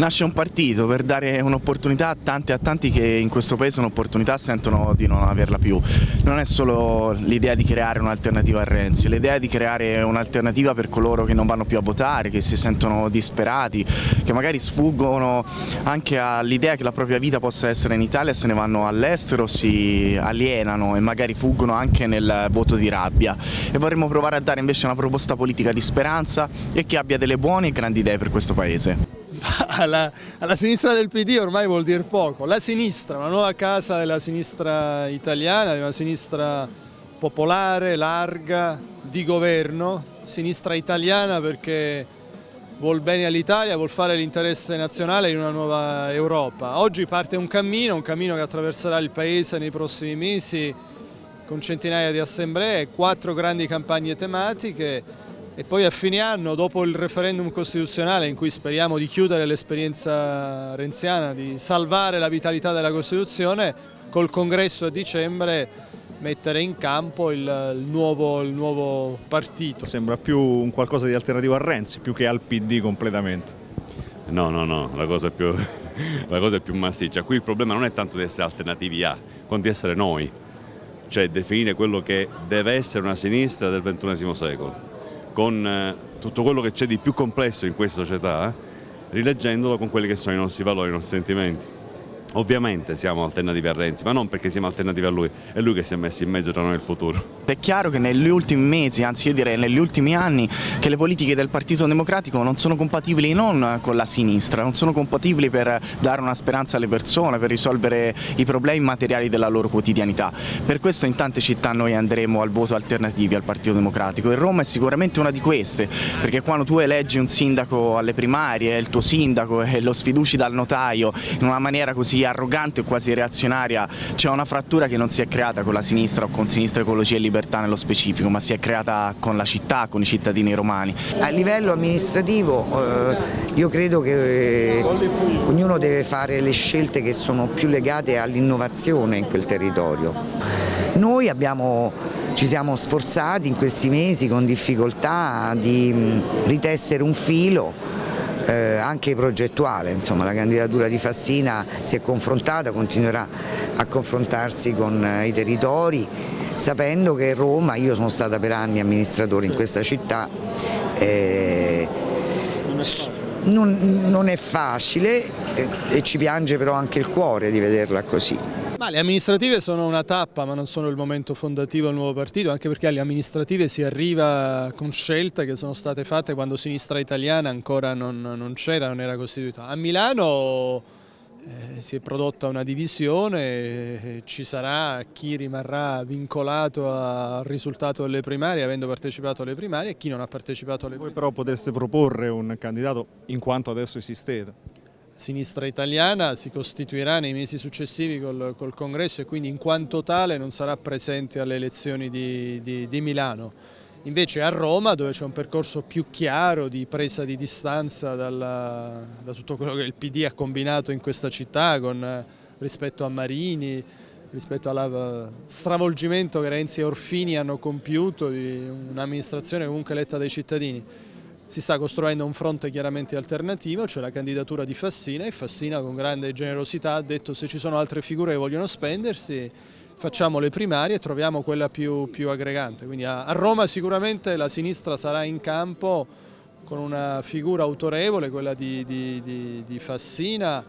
Nasce un partito per dare un'opportunità a tanti e a tanti che in questo paese un'opportunità sentono di non averla più. Non è solo l'idea di creare un'alternativa a Renzi, l'idea di creare un'alternativa per coloro che non vanno più a votare, che si sentono disperati, che magari sfuggono anche all'idea che la propria vita possa essere in Italia, se ne vanno all'estero, si alienano e magari fuggono anche nel voto di rabbia. E vorremmo provare a dare invece una proposta politica di speranza e che abbia delle buone e grandi idee per questo Paese. Alla, alla, sinistra del PD ormai vuol dire poco. La sinistra, una nuova casa della sinistra italiana, di una sinistra popolare, larga, di governo, sinistra italiana perché vuol bene all'Italia, vuol fare l'interesse nazionale in una nuova Europa. Oggi parte un cammino, un cammino che attraverserà il Paese nei prossimi mesi con centinaia di assemblee, quattro grandi campagne tematiche e poi a fine anno, dopo il referendum costituzionale in cui speriamo di chiudere l'esperienza renziana, di salvare la vitalità della Costituzione, col congresso a dicembre mettere in campo il, il, nuovo, il nuovo partito. Sembra più un qualcosa di alternativo a Renzi, più che al PD completamente. No, no, no, la cosa, è più, la cosa è più massiccia. Qui il problema non è tanto di essere alternativi a, quanto di essere noi, cioè definire quello che deve essere una sinistra del XXI secolo con eh, tutto quello che c'è di più complesso in questa società, rileggendolo con quelli che sono i nostri valori, i nostri sentimenti. Ovviamente siamo alternativi a Renzi, ma non perché siamo alternativi a lui, è lui che si è messo in mezzo tra noi e il futuro. È chiaro che negli ultimi mesi, anzi io direi negli ultimi anni, che le politiche del Partito Democratico non sono compatibili non con la sinistra, non sono compatibili per dare una speranza alle persone, per risolvere i problemi materiali della loro quotidianità. Per questo in tante città noi andremo al voto alternativi al Partito Democratico e Roma è sicuramente una di queste, perché quando tu eleggi un sindaco alle primarie, il tuo sindaco e lo sfiduci dal notaio in una maniera così arrogante o quasi reazionaria, c'è una frattura che non si è creata con la sinistra o con Sinistra Ecologia e Libertà nello specifico, ma si è creata con la città, con i cittadini romani. A livello amministrativo eh, io credo che eh, ognuno deve fare le scelte che sono più legate all'innovazione in quel territorio. Noi abbiamo ci siamo sforzati in questi mesi con difficoltà di ritessere un filo eh, anche progettuale, insomma la candidatura di Fassina si è confrontata, continuerà a confrontarsi con eh, i territori sapendo che Roma, io sono stata per anni amministratore in questa città, eh, non, non, è facile e, e ci piange però anche il cuore di vederla così. Ma le amministrative sono una tappa ma non sono il momento fondativo del nuovo partito anche perché alle amministrative si arriva con scelte che sono state fatte quando sinistra italiana ancora non, non c'era, non era costituita. A Milano eh, si è prodotta una divisione, eh, ci sarà chi rimarrà vincolato al risultato delle primarie avendo partecipato alle primarie e chi non ha partecipato alle primarie. Voi però potreste proporre un candidato in quanto adesso esistete? Sinistra italiana si costituirà nei mesi successivi col, col, congresso e quindi in quanto tale non sarà presente alle elezioni di, di, di Milano. Invece a Roma dove c'è un percorso più chiaro di presa di distanza dalla, da tutto quello che il PD ha combinato in questa città con, rispetto a Marini, rispetto allo eh, stravolgimento che Renzi e Orfini hanno compiuto di un'amministrazione comunque eletta dai cittadini si sta costruendo un fronte chiaramente alternativo, c'è la candidatura di Fassina e Fassina con grande generosità ha detto se ci sono altre figure che vogliono spendersi facciamo le primarie e troviamo quella più, più aggregante. Quindi a, a Roma sicuramente la sinistra sarà in campo con una figura autorevole, quella di, di, di, di Fassina,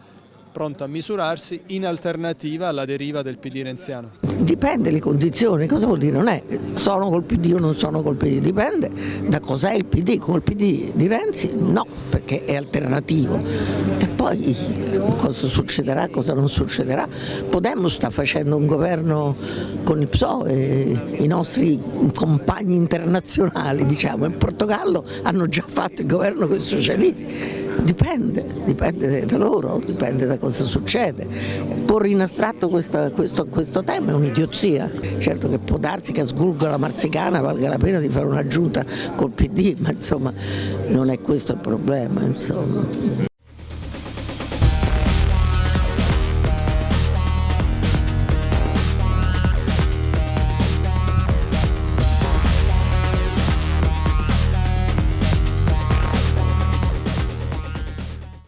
pronto a misurarsi in alternativa alla deriva del PD renziano. Dipende le condizioni, cosa vuol dire? Non è sono col PD o non sono col PD, dipende da cos'è il PD, col PD di Renzi no, perché è alternativo. E poi cosa succederà, cosa non succederà. Podemos sta facendo un governo con il PSO e i nostri compagni internazionali, diciamo, in Portogallo hanno già fatto il governo con i socialisti Dipende, dipende da loro, dipende da cosa succede. Porre in astratto questa, questo, questo, tema è un'idiozia. Certo che può darsi che a Sgulgo la Marzicana valga la pena di fare una giunta col PD, ma insomma non è questo il problema. Insomma.